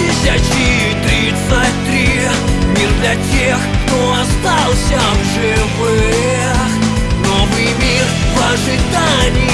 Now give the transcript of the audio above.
2033 Мир для тех, кто остался в живых. Новый мир в ожидании